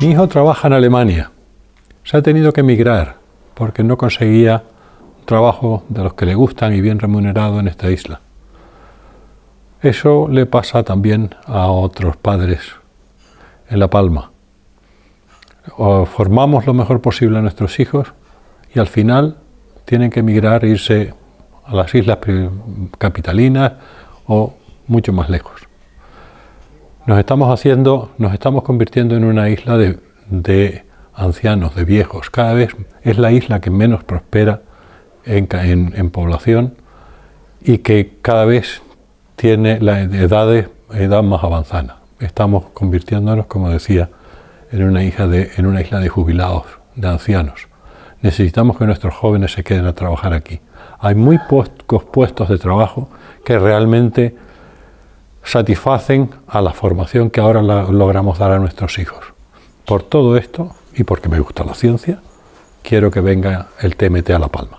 Mi hijo trabaja en Alemania. Se ha tenido que emigrar porque no conseguía un trabajo de los que le gustan y bien remunerado en esta isla. Eso le pasa también a otros padres en La Palma. O formamos lo mejor posible a nuestros hijos y al final tienen que emigrar e irse a las islas capitalinas o mucho más lejos. Nos estamos haciendo, nos estamos convirtiendo en una isla de, ancianos, de viejos. Cada vez es la isla que menos prospera en, población y que cada vez tiene la edad, edad más avanzada. Estamos convirtiéndonos, como decía, en una, de, en una isla de jubilados, de ancianos. Necesitamos que nuestros jóvenes se queden a trabajar aquí. Hay muy pocos puestos de trabajo que realmente satisfacen a la formación que ahora logramos dar a nuestros hijos. Por todo esto, y porque me gusta la ciencia, quiero que venga el TMT a La Palma.